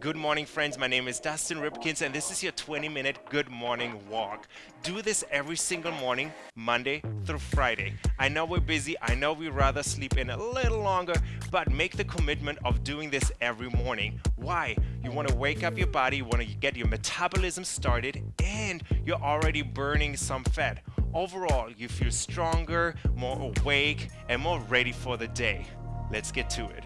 Good morning, friends. My name is Dustin Ripkins, and this is your 20 minute good morning walk. Do this every single morning, Monday through Friday. I know we're busy, I know we'd rather sleep in a little longer, but make the commitment of doing this every morning. Why? You want to wake up your body, you want to get your metabolism started, and you're already burning some fat. Overall, you feel stronger, more awake, and more ready for the day. Let's get to it.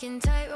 Walking tightrope,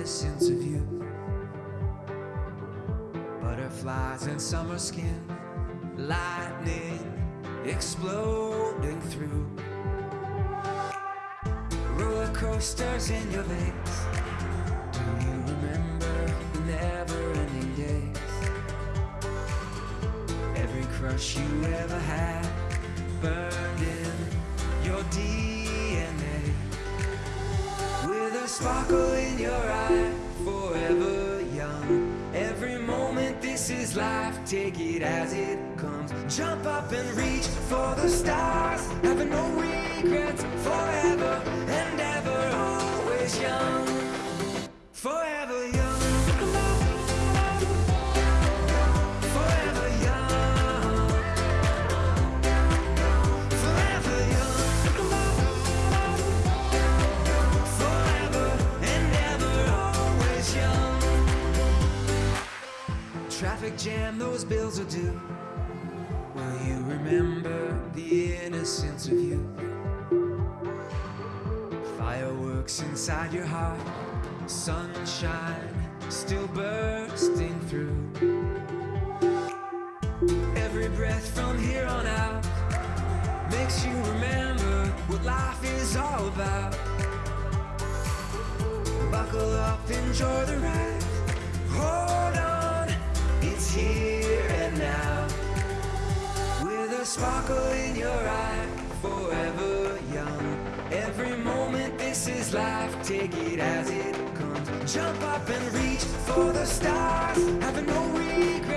innocence of? Butterflies in summer skin, lightning exploding through. Roller coasters in your veins. Do you remember the never ending days? Every crush you ever had burned in your DNA. With a sparkle your eye, forever young. Every moment, this is life, take it as it comes. Jump up and reach for the stars, having no regrets, forever and ever, always young. Jam, those bills are due. Will you remember the innocence of you? Fireworks inside your heart, sunshine still bursting through. Every breath from here on out makes you remember what life is all about. Buckle up, enjoy the ride. Hold on, it's here and now. With a sparkle in your eye, forever young. Every moment, this is life, take it as it comes. Jump up and reach for the stars, having no regrets,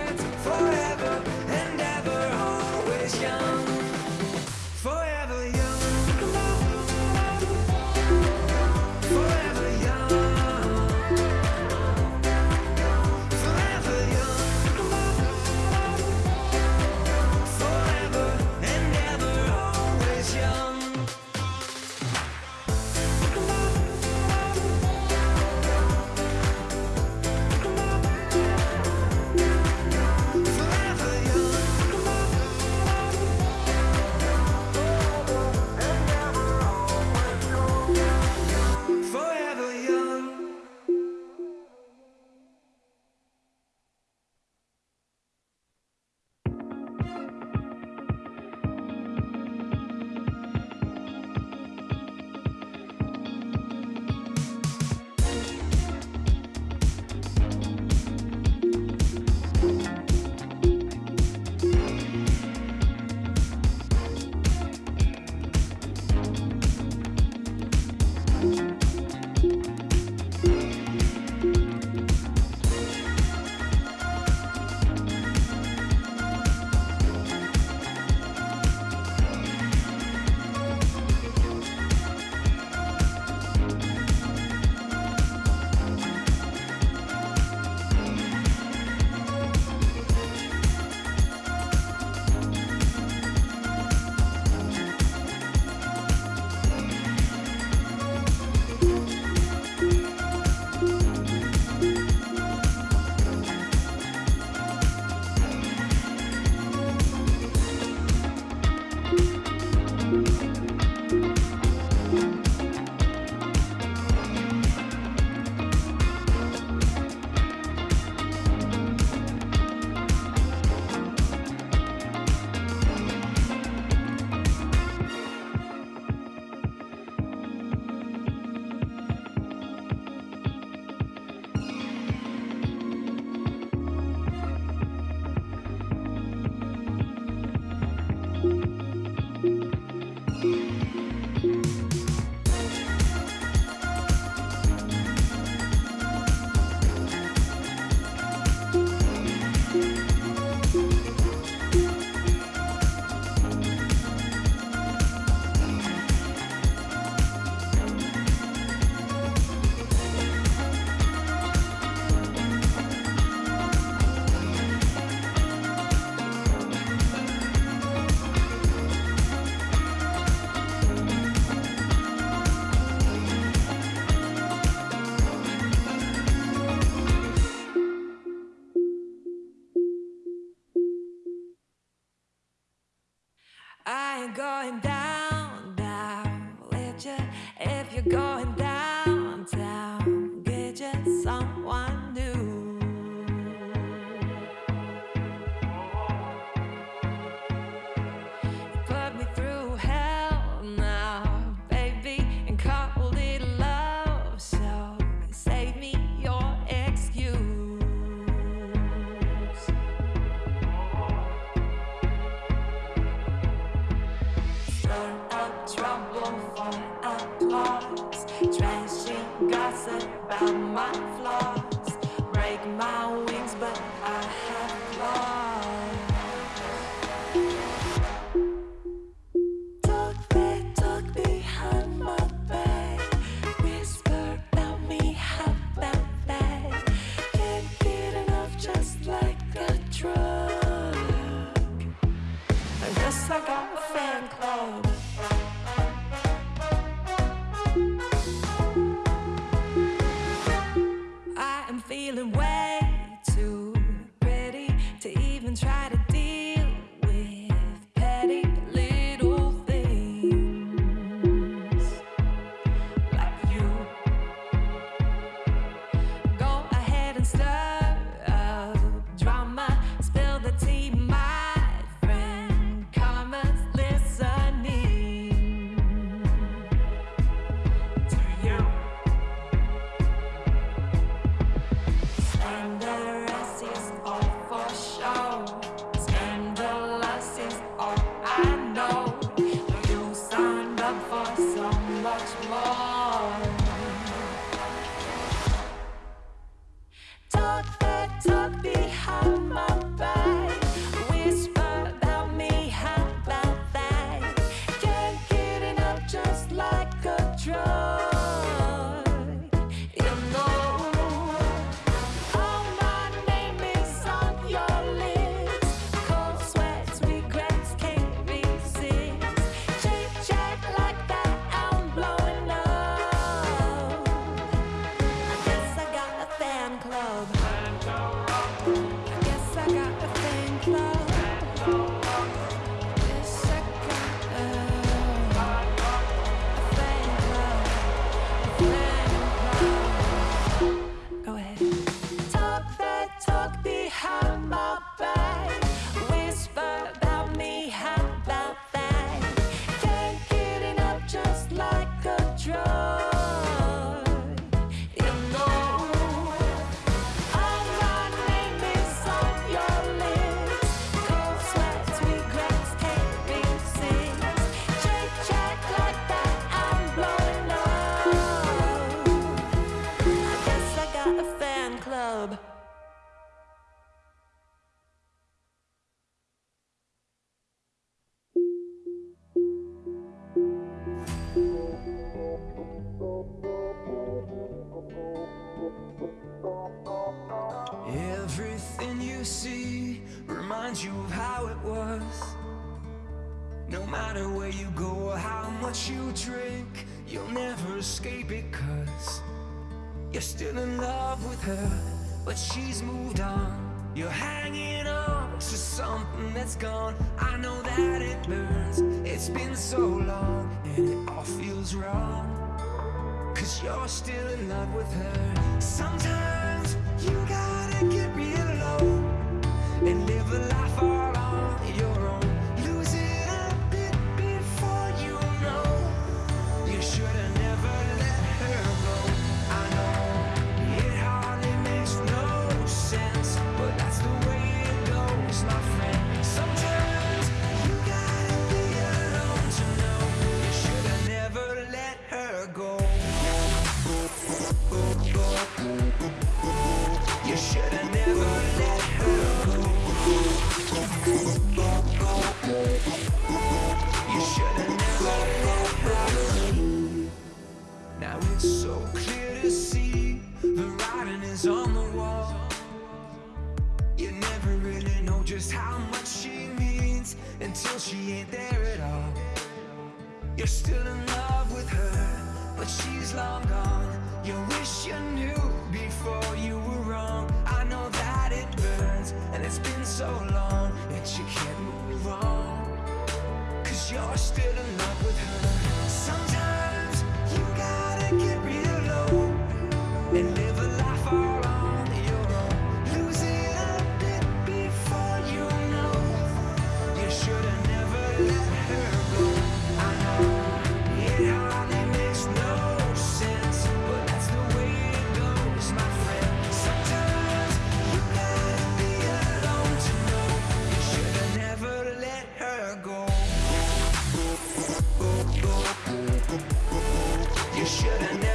I ain't going down, down with you if you're going down. my feeling well. You're hanging on to something that's gone. I know that it burns. It's been so long and it all feels wrong. Cause you're still in love with her. Sometimes you gotta get real low And live a life ago so long And you can't move on. Cause you're still in love with her. Sometimes you gotta get real low And live that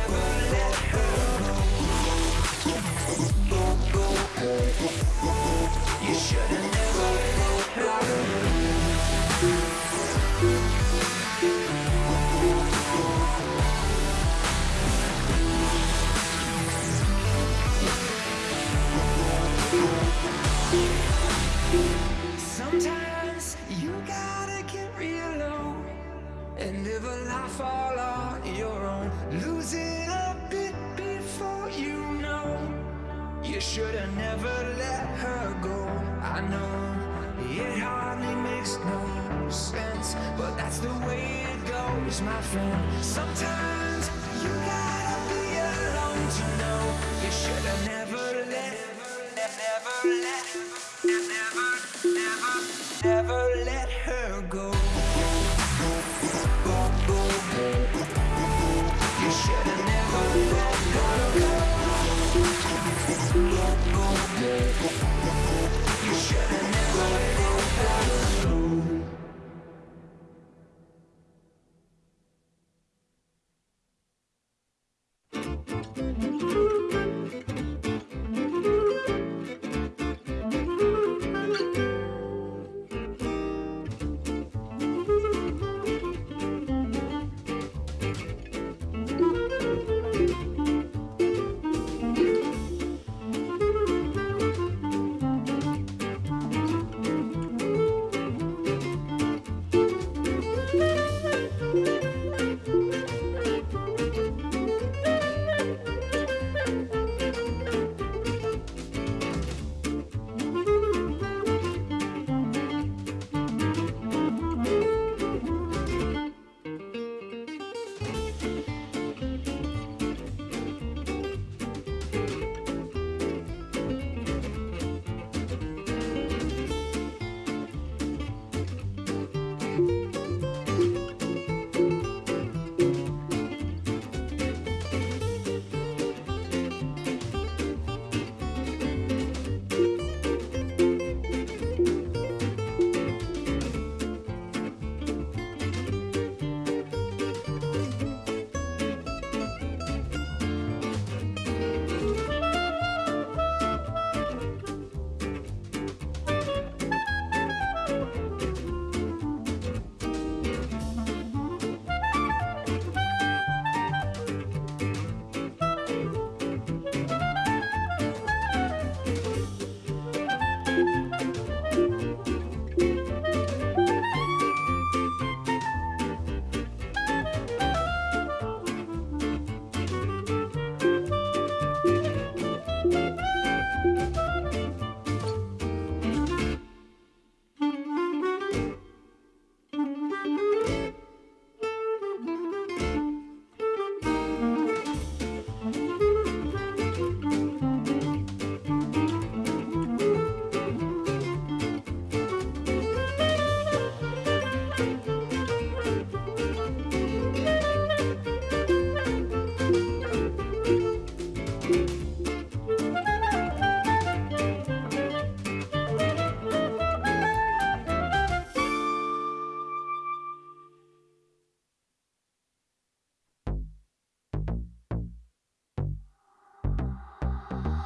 the way it goes, my friend. Sometimes you gotta be alone to know. You should've never let, never let, never let